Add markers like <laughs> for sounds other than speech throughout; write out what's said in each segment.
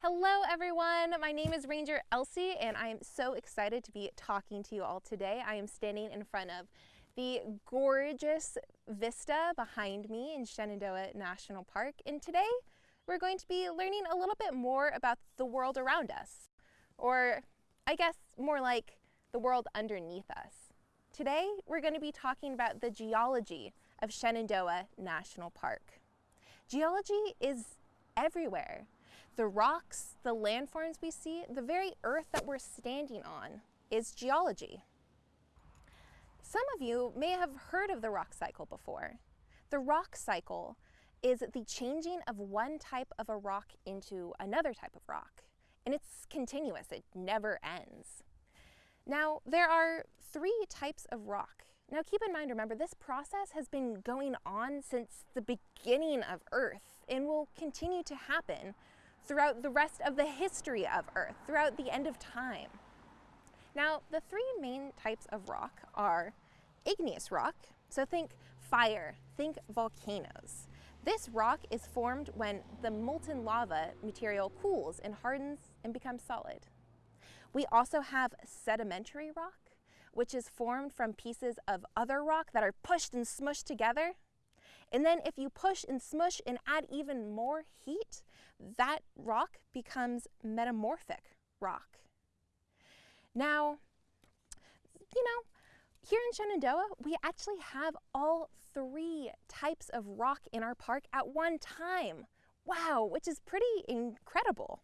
Hello everyone, my name is Ranger Elsie and I am so excited to be talking to you all today. I am standing in front of the gorgeous vista behind me in Shenandoah National Park and today we're going to be learning a little bit more about the world around us or I guess more like the world underneath us. Today we're going to be talking about the geology of Shenandoah National Park. Geology is everywhere. The rocks, the landforms we see, the very earth that we're standing on is geology. Some of you may have heard of the rock cycle before. The rock cycle is the changing of one type of a rock into another type of rock, and it's continuous, it never ends. Now, there are three types of rock. Now keep in mind, remember, this process has been going on since the beginning of Earth and will continue to happen throughout the rest of the history of Earth, throughout the end of time. Now, the three main types of rock are igneous rock, so think fire, think volcanoes. This rock is formed when the molten lava material cools and hardens and becomes solid. We also have sedimentary rock, which is formed from pieces of other rock that are pushed and smushed together and then if you push and smush and add even more heat, that rock becomes metamorphic rock. Now, you know, here in Shenandoah, we actually have all three types of rock in our park at one time. Wow, which is pretty incredible.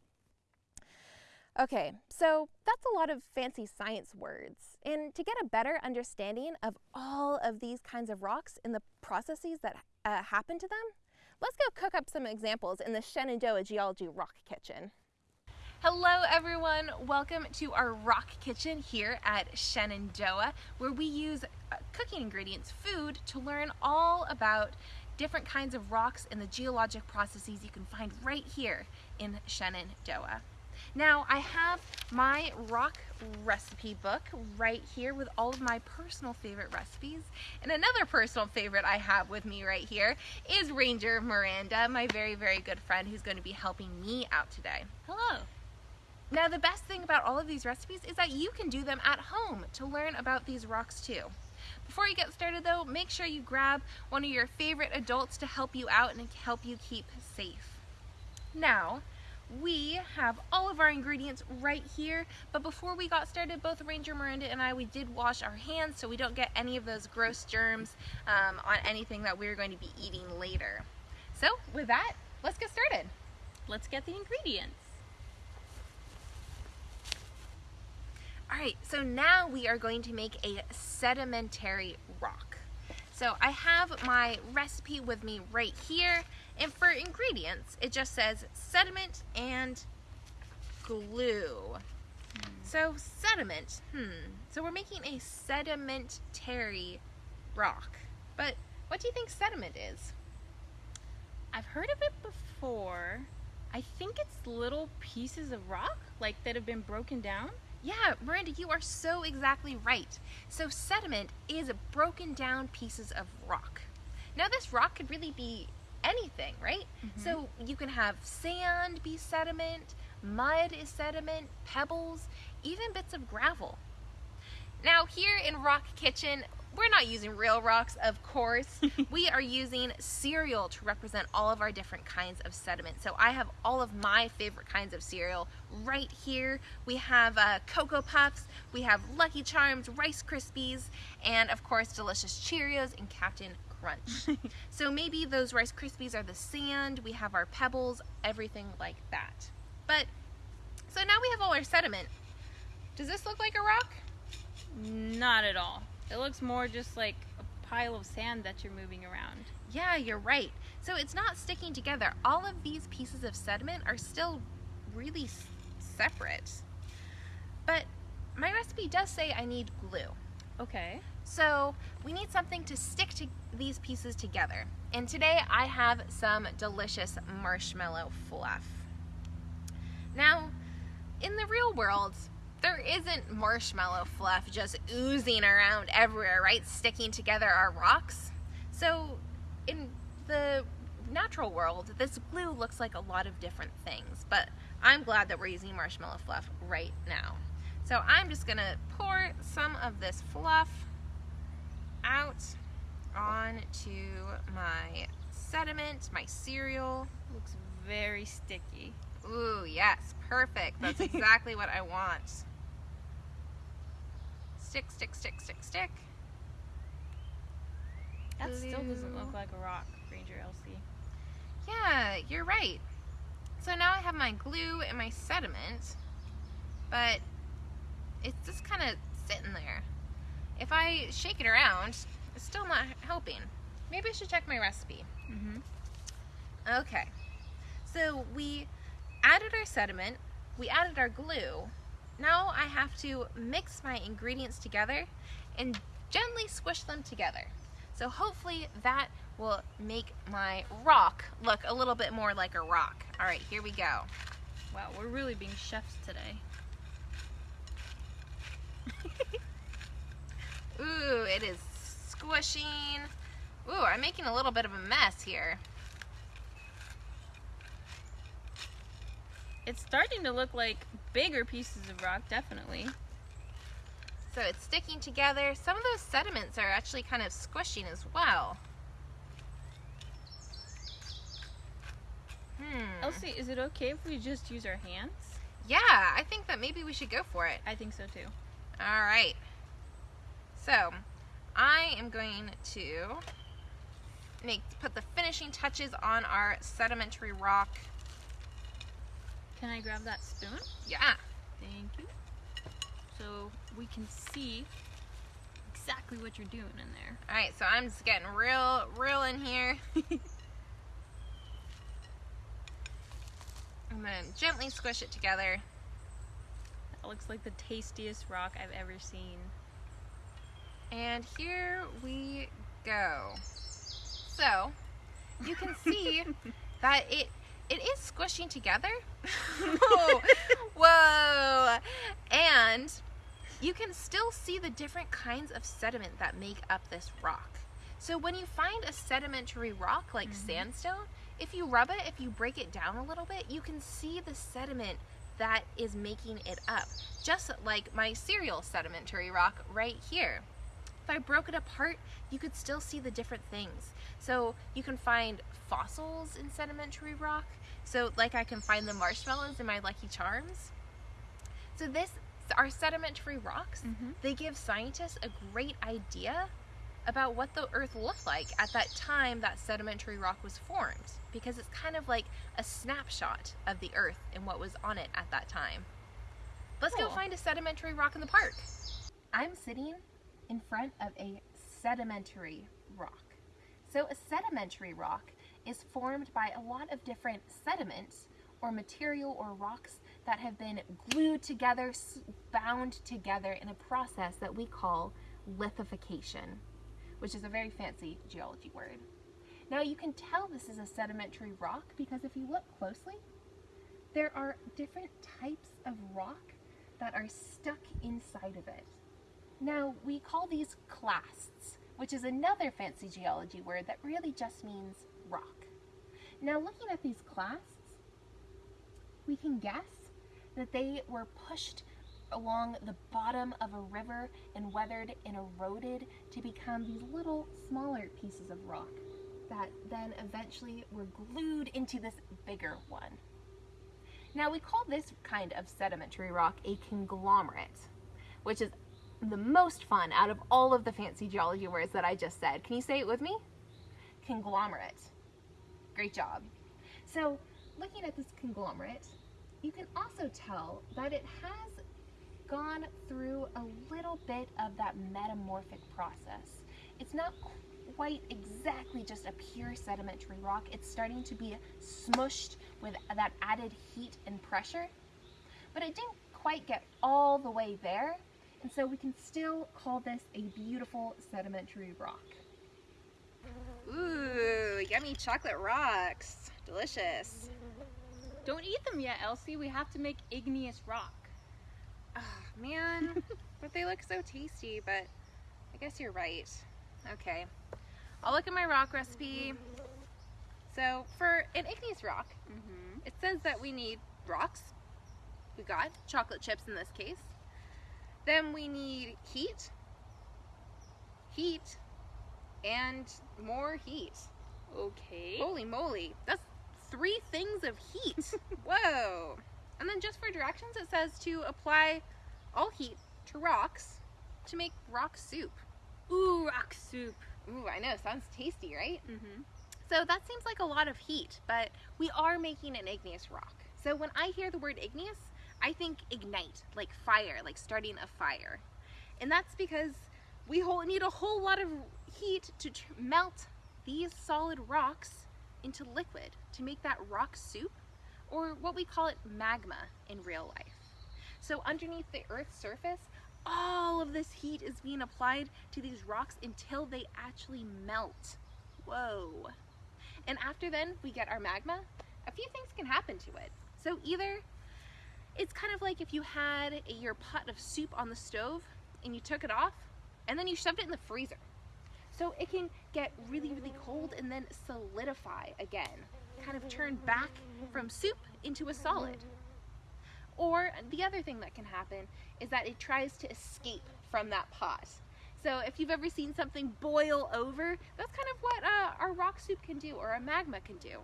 Okay, so that's a lot of fancy science words. And to get a better understanding of all of these kinds of rocks and the processes that uh, happen to them, let's go cook up some examples in the Shenandoah Geology Rock Kitchen. Hello everyone, welcome to our rock kitchen here at Shenandoah where we use uh, cooking ingredients, food, to learn all about different kinds of rocks and the geologic processes you can find right here in Shenandoah. Now I have my rock recipe book right here with all of my personal favorite recipes. And another personal favorite I have with me right here is Ranger Miranda, my very, very good friend who's going to be helping me out today. Hello. Now the best thing about all of these recipes is that you can do them at home to learn about these rocks too. Before you get started though, make sure you grab one of your favorite adults to help you out and help you keep safe. Now, we have all of our ingredients right here. But before we got started both Ranger Miranda and I we did wash our hands so we don't get any of those gross germs um, on anything that we're going to be eating later. So with that let's get started. Let's get the ingredients. Alright, so now we are going to make a sedimentary rock. So I have my recipe with me right here and for ingredients, it just says sediment and glue. So sediment, hmm. So we're making a sedimentary rock. But what do you think sediment is? I've heard of it before. I think it's little pieces of rock, like that have been broken down. Yeah, Miranda, you are so exactly right. So sediment is broken down pieces of rock. Now this rock could really be anything, right? Mm-hmm. So you can have sand be sediment, mud is sediment, pebbles, even bits of gravel. Now here in Rock Kitchen, we're not using real rocks, of course. <laughs> we are using cereal to represent all of our different kinds of sediment. So I have all of my favorite kinds of cereal right here. We have uh, Cocoa Puffs, we have Lucky Charms, Rice Krispies, and of course delicious Cheerios and Captain crunch. <laughs> so maybe those Rice Krispies are the sand, we have our pebbles, everything like that. But, so now we have all our sediment. Does this look like a rock? Not at all. It looks more just like a pile of sand that you're moving around. Yeah, you're right. So it's not sticking together. All of these pieces of sediment are still really separate. But my recipe does say I need glue. Okay. So we need something to stick to these pieces together. And today I have some delicious marshmallow fluff. Now, in the real world, there isn't marshmallow fluff just oozing around everywhere, right? Sticking together our rocks. So in the natural world, this glue looks like a lot of different things, but I'm glad that we're using marshmallow fluff right now. So I'm just gonna pour some of this fluff out onto my sediment, my cereal. Looks very sticky. Ooh, yes, perfect. That's <laughs> exactly what I want. Stick, stick, stick, stick, stick. That still doesn't look like a rock, Ranger Elsie. Yeah, you're right. So now I have my glue and my sediment, but it's just kind of sitting there. If I shake it around, it's still not helping. Maybe I should check my recipe. Mm-hmm. Okay. So we added our sediment, we added our glue. Now I have to mix my ingredients together and gently squish them together. So hopefully that will make my rock look a little bit more like a rock. All right, here we go. Wow, we're really being chefs today. <laughs> Ooh, it is squishing. Ooh, I'm making a little bit of a mess here. It's starting to look like bigger pieces of rock, definitely. So it's sticking together. Some of those sediments are actually kind of squishing as well. Hmm. Elsie, is it okay if we just use our hands? Yeah, I think that maybe we should go for it. I think so too. All right. So, I am going to make put the finishing touches on our sedimentary rock. Can I grab that spoon? Yeah. Thank you. So we can see exactly what you're doing in there. All right, so I'm just getting real real in here. <laughs> I'm to gently squish it together. That looks like the tastiest rock I've ever seen. And here we go. So, you can see <laughs> that it it is squishing together. <laughs> <laughs> Whoa. Whoa. And you can still see the different kinds of sediment that make up this rock. So when you find a sedimentary rock like Mhm. sandstone, if you rub it, if you break it down a little bit, you can see the sediment that is making it up. Just like my cereal sedimentary rock right here. I broke it apart, you could still see the different things. So you can find fossils in sedimentary rock. So like I can find the marshmallows in my Lucky Charms. So this our sedimentary rocks, Mhm. they give scientists a great idea about what the earth looked like at that time that sedimentary rock was formed because it's kind of like a snapshot of the earth and what was on it at that time. Let's go find a sedimentary rock in the park. I'm sitting in front of a sedimentary rock. So, a sedimentary rock is formed by a lot of different sediments or material or rocks that have been glued together, bound together in a process that we call lithification, which is a very fancy geology word. Now, you can tell this is a sedimentary rock because if you look closely, there are different types of rock that are stuck inside of it. Now, we call these clasts, which is another fancy geology word that really just means rock. Now, looking at these clasts, we can guess that they were pushed along the bottom of a river and weathered and eroded to become these little smaller pieces of rock that then eventually were glued into this bigger one. Now, we call this kind of sedimentary rock a conglomerate, which is the most fun out of all of the fancy geology words that I just said. Can you say it with me? Conglomerate. Great job. So, looking at this conglomerate, you can also tell that it has gone through a little bit of that metamorphic process. It's not quite exactly just a pure sedimentary rock, it's starting to be smushed with that added heat and pressure. But it didn't quite get all the way there, and so we can still call this a beautiful sedimentary rock. Ooh, yummy chocolate rocks. Delicious. Don't eat them yet, Elsie. We have to make igneous rock. Oh, man, <laughs> but they look so tasty, but I guess you're right. Okay, I'll look at my rock recipe. So for an igneous rock, Mm-hmm. it says that we need rocks. We got chocolate chips in this case. Then we need heat, heat, and more heat. Okay. Holy moly, that's three things of heat. <laughs> Whoa. And then just for directions, it says to apply all heat to rocks to make rock soup. Ooh, rock soup. Ooh, I know, sounds tasty, right? Mm-hmm. So that seems like a lot of heat, but we are making an igneous rock. So when I hear the word igneous, I think ignite, like fire, like starting a fire. And that's because we need a whole lot of heat to melt these solid rocks into liquid to make that rock soup, or what we call it magma in real life. So underneath the Earth's surface, all of this heat is being applied to these rocks until they actually melt. Whoa. And after then we get our magma, a few things can happen to it. So either it's kind of like if you had your pot of soup on the stove and you took it off and then you shoved it in the freezer. So it can get really, really cold and then solidify again, kind of turn back from soup into a solid. Or the other thing that can happen is that it tries to escape from that pot. So if you've ever seen something boil over, that's kind of what uh, our rock soup can do or a magma can do.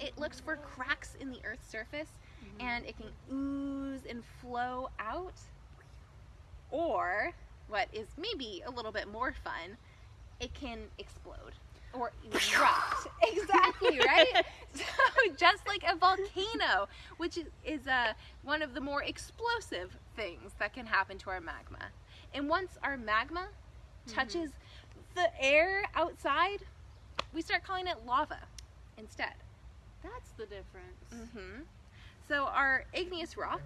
It looks for cracks in the Earth's surface and it can ooze and flow out. Or, what is maybe a little bit more fun, it can explode or erupt. <laughs> exactly, right? So just like a volcano, which is, is uh, one of the more explosive things that can happen to our magma. And once our magma touches the air outside, we start calling it lava instead. That's the difference. hmm So our igneous rock,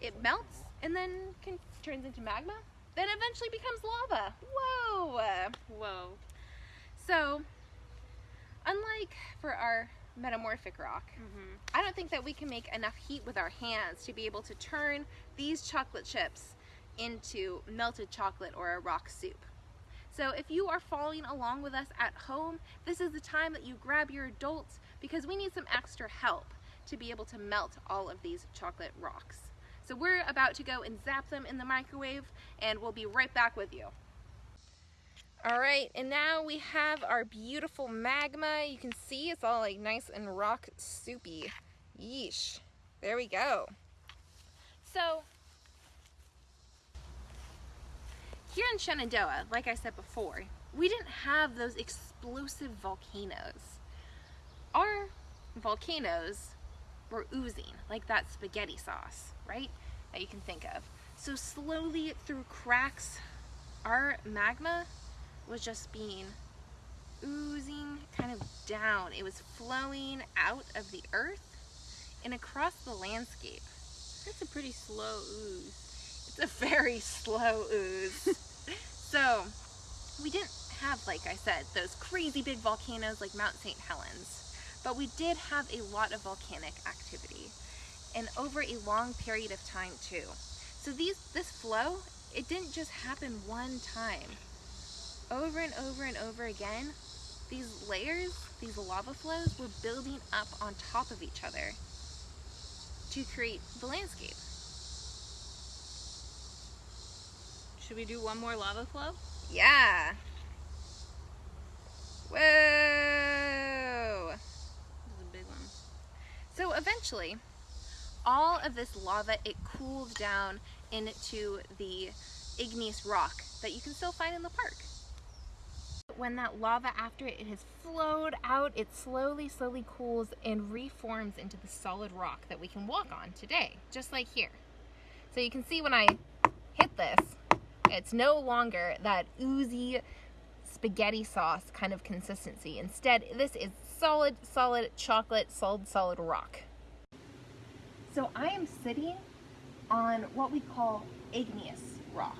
it melts and then can, turns into magma, then eventually becomes lava. Whoa! Whoa. So, unlike for our metamorphic rock, Mm-hmm. I don't think that we can make enough heat with our hands to be able to turn these chocolate chips into melted chocolate or a rock soup. So if you are following along with us at home, this is the time that you grab your adults because we need some extra help to be able to melt all of these chocolate rocks. So we're about to go and zap them in the microwave and we'll be right back with you. All right, and now we have our beautiful magma. You can see it's all like nice and rock soupy. Yeesh. There we go. So, here in Shenandoah, like I said before, we didn't have those explosive volcanoes. Our volcanoes were oozing, like that spaghetti sauce, right? That you can think of. So slowly through cracks, our magma was just being oozing kind of down. It was flowing out of the earth and across the landscape. That's a pretty slow ooze. It's a <laughs> very slow ooze. <laughs> so, we didn't have, like I said, those crazy big volcanoes like Mount St. Helens, but we did have a lot of volcanic activity and over a long period of time too. So these this flow, it didn't just happen one time. Over and over and over again, these layers, these lava flows were building up on top of each other to create the landscape. Should we do one more lava flow? Yeah. Whoa. This is a big one. So eventually, all of this lava, it cooled down into the igneous rock that you can still find in the park. When that lava, after it has flowed out, it slowly, slowly cools and reforms into the solid rock that we can walk on today, just like here. So you can see when I hit this, it's no longer that oozy spaghetti sauce kind of consistency. Instead, this is solid, solid chocolate, solid, solid rock. So I am sitting on what we call igneous rock.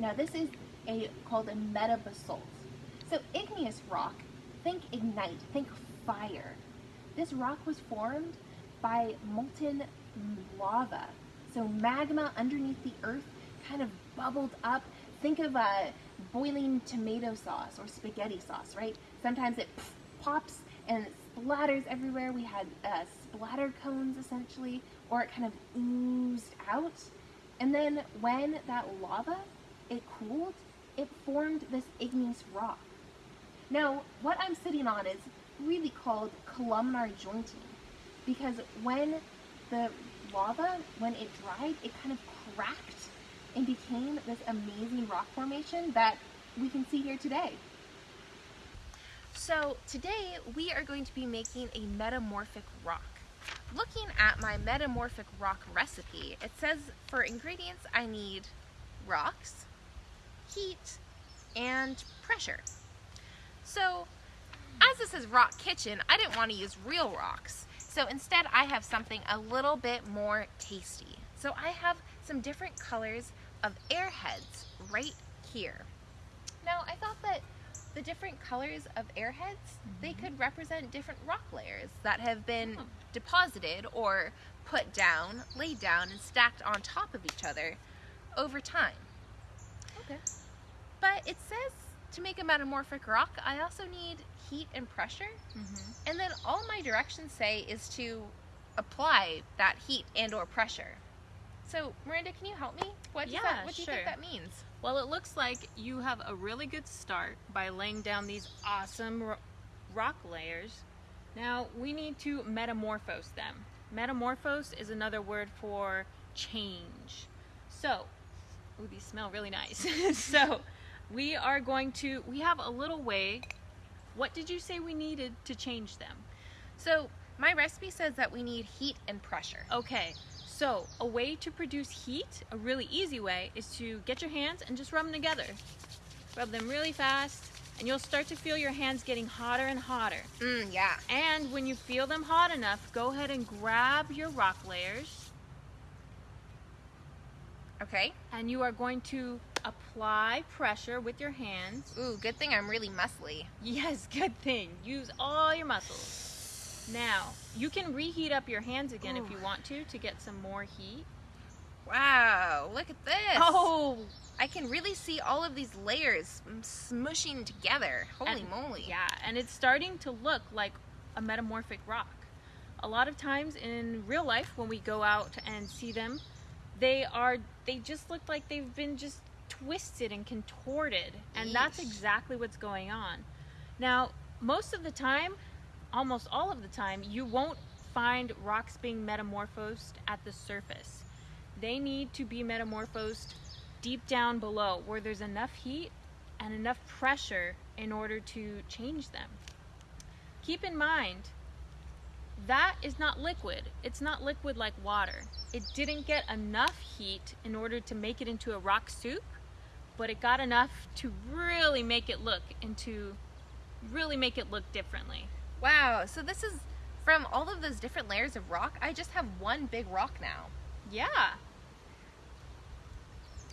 Now this is a called a metabasalt. So igneous rock, think ignite, think fire. This rock was formed by molten lava. So magma underneath the earth kind of bubbled up. Think of a boiling tomato sauce or spaghetti sauce, right? Sometimes it pops and splatters everywhere. We had uh, splatter cones essentially, or it kind of oozed out. And then when that lava, it cooled, it formed this igneous rock. Now, what I'm sitting on is really called columnar jointing because when the lava, when it dried, it kind of cracked and became this amazing rock formation that we can see here today. So today we are going to be making a metamorphic rock. Looking at my metamorphic rock recipe, it says for ingredients I need rocks, heat, and pressure. So as this is rock kitchen, I didn't want to use real rocks. So instead I have something a little bit more tasty. So I have some different colors of airheads right here. Now I thought that the different colors of airheads, mm -hmm. they could represent different rock layers that have been oh. Deposited or put down, laid down, and stacked on top of each other over time. Okay. But it says to make a metamorphic rock, I also need heat and pressure. Mm -hmm. And then all my directions say is to apply that heat and or pressure. So, Miranda, can you help me? What, yeah, that, what do you think that means? Well, it looks like you have a really good start by laying down these awesome ro rock layers. Now, we need to metamorphose them. Metamorphose is another word for change. So, ooh, these smell really nice. <laughs> so, we are going to, we have a little way. What did you say we needed to change them? So, my recipe says that we need heat and pressure. Okay, so a way to produce heat, a really easy way, is to get your hands and just rub them together. Rub them really fast and you'll start to feel your hands getting hotter and hotter. Mm, yeah. And when you feel them hot enough, go ahead and grab your rock layers. Okay. And you are going to apply pressure with your hands. Ooh, good thing I'm really muscly. Yes, <laughs> good thing. Use all your muscles. Now, you can reheat up your hands again Ooh. if you want to, to get some more heat. Wow, look at this. Oh, I can really see all of these layers smushing together. Holy and, moly. Yeah, and it's starting to look like a metamorphic rock. A lot of times in real life when we go out and see them, they are they just look like they've been just twisted and contorted. And Eesh. that's exactly what's going on. Now, most of the time, almost all of the time, you won't find rocks being metamorphosed at the surface. They need to be metamorphosed deep down below where there's enough heat and enough pressure in order to change them. Keep in mind, that is not liquid. It's not liquid like water. It didn't get enough heat in order to make it into a rock soup, but it got enough to really make it look into, really make it look differently. Wow, so this is from all of those different layers of rock, I just have one big rock now. Yeah.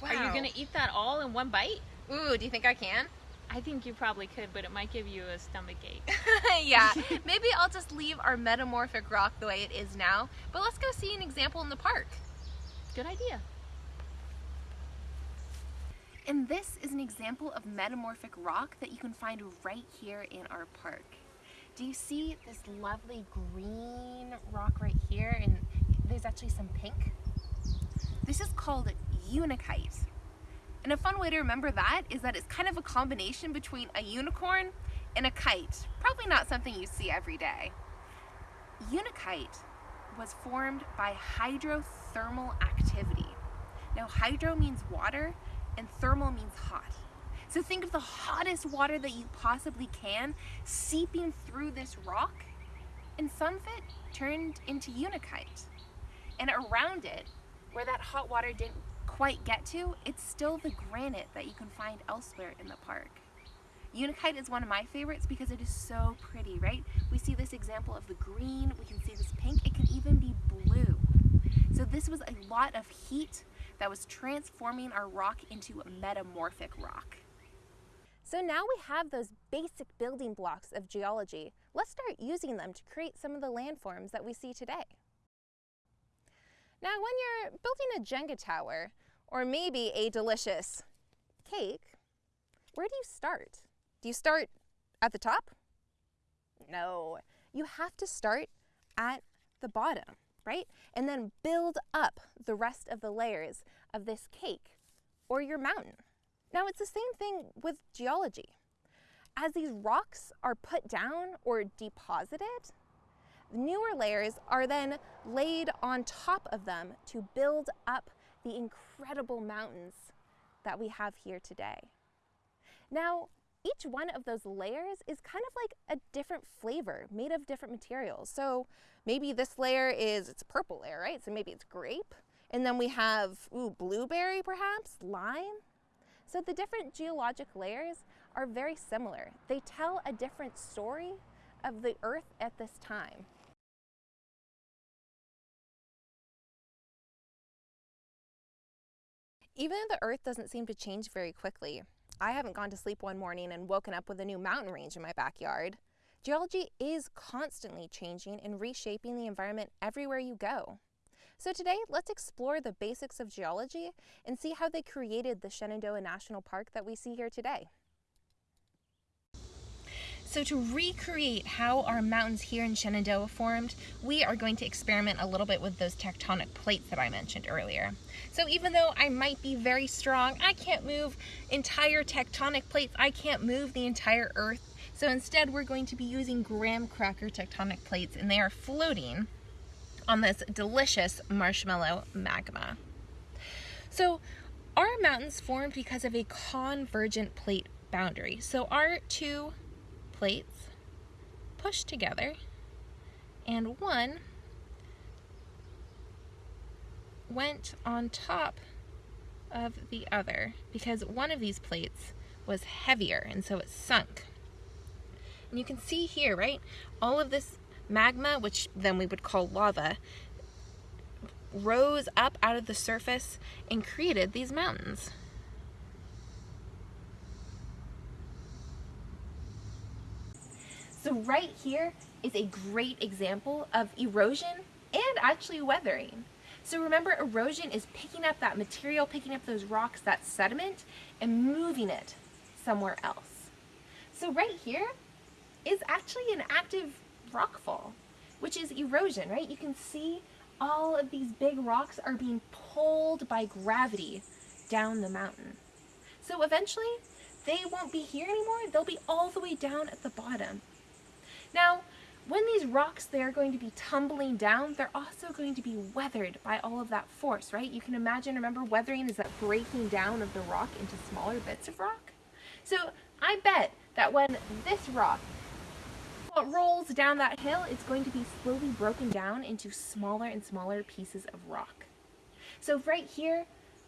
Wow. Are you gonna eat that all in one bite? Ooh, do you think I can? I think you probably could, but it might give you a stomach ache. <laughs> yeah, <laughs> maybe I'll just leave our metamorphic rock the way it is now, but let's go see an example in the park. Good idea. And this is an example of metamorphic rock that you can find right here in our park. Do you see this lovely green rock right here? And there's actually some pink. This is called unakite. And a fun way to remember that is that it's kind of a combination between a unicorn and a kite. Probably not something you see every day. Unakite was formed by hydrothermal activity. Now hydro means water and thermal means hot. So think of the hottest water that you possibly can seeping through this rock and some of it turned into unakite. And around it, where that hot water didn't quite get to, it's still the granite that you can find elsewhere in the park. Unakite is one of my favorites because it is so pretty, right? We see this example of the green, we can see this pink, it can even be blue. So this was a lot of heat that was transforming our rock into a metamorphic rock. So now we have those basic building blocks of geology. Let's start using them to create some of the landforms that we see today. Now, when you're building a Jenga tower, or maybe a delicious cake, where do you start? Do you start at the top? No, you have to start at the bottom, right? And then build up the rest of the layers of this cake or your mountain. Now, it's the same thing with geology. As these rocks are put down or deposited, newer layers are then laid on top of them to build up the incredible mountains that we have here today. Now, each one of those layers is kind of like a different flavor made of different materials. So maybe this layer is, it's purple layer, right? So maybe it's grape. And then we have, ooh, blueberry perhaps, lime. So the different geologic layers are very similar. They tell a different story of the earth at this time. Even though the earth doesn't seem to change very quickly, I haven't gone to sleep one morning and woken up with a new mountain range in my backyard. Geology is constantly changing and reshaping the environment everywhere you go. So today, let's explore the basics of geology and see how they created the Shenandoah National Park that we see here today. So to recreate how our mountains here in Shenandoah formed, we are going to experiment a little bit with those tectonic plates that I mentioned earlier. So even though I might be very strong, I can't move entire tectonic plates, I can't move the entire earth. So instead we're going to be using graham cracker tectonic plates and they are floating on this delicious marshmallow magma. So our mountains formed because of a convergent plate boundary. So our two plates pushed together and one went on top of the other because one of these plates was heavier and so it sunk. And you can see here, right, all of this magma, which then we would call lava, rose up out of the surface and created these mountains. So right here is a great example of erosion and actually weathering. So remember erosion is picking up that material, picking up those rocks, that sediment, and moving it somewhere else. So right here is actually an active rockfall, which is erosion, right? You can see all of these big rocks are being pulled by gravity down the mountain. So eventually, they won't be here anymore. They'll be all the way down at the bottom. Now, when these rocks they're going to be tumbling down, they're also going to be weathered by all of that force, right? You can imagine, remember, weathering is that breaking down of the rock into smaller bits of rock. So I bet that when this rock rolls down that hill, it's going to be slowly broken down into smaller and smaller pieces of rock. So right here,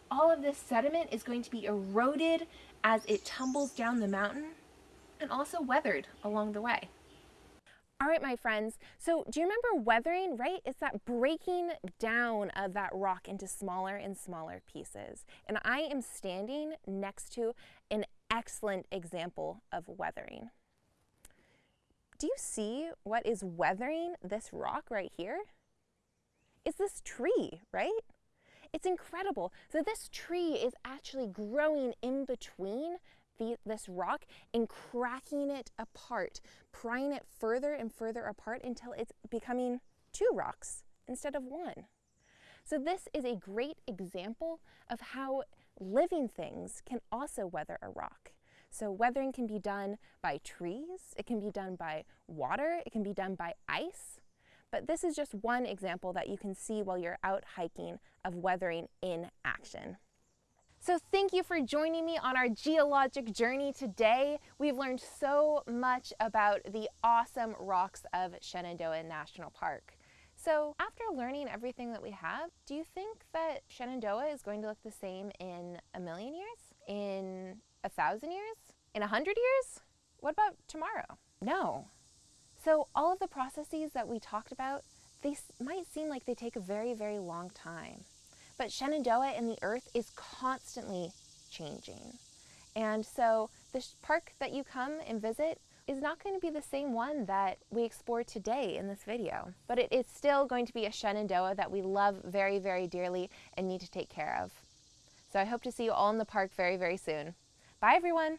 all of this sediment is going to be eroded as it tumbles down the mountain and also weathered along the way. All right, my friends, so do you remember weathering, right? It's that breaking down of that rock into smaller and smaller pieces. And I am standing next to an excellent example of weathering. Do you see what is weathering this rock right here? It's this tree, right? It's incredible. So this tree is actually growing in between the, this rock and cracking it apart, prying it further and further apart until it's becoming two rocks instead of one. So this is a great example of how living things can also weather a rock. So weathering can be done by trees, it can be done by water, it can be done by ice. But this is just one example that you can see while you're out hiking of weathering in action. So thank you for joining me on our geologic journey today. We've learned so much about the awesome rocks of Shenandoah National Park. So after learning everything that we have, do you think that Shenandoah is going to look the same in a million years? In a thousand years? In a hundred years? What about tomorrow? No. So all of the processes that we talked about, they might seem like they take a very, very long time. But Shenandoah and the earth is constantly changing. And so the park that you come and visit is not going to be the same one that we explore today in this video, but it is still going to be a Shenandoah that we love very, very dearly and need to take care of. So I hope to see you all in the park very, very soon. Bye, everyone.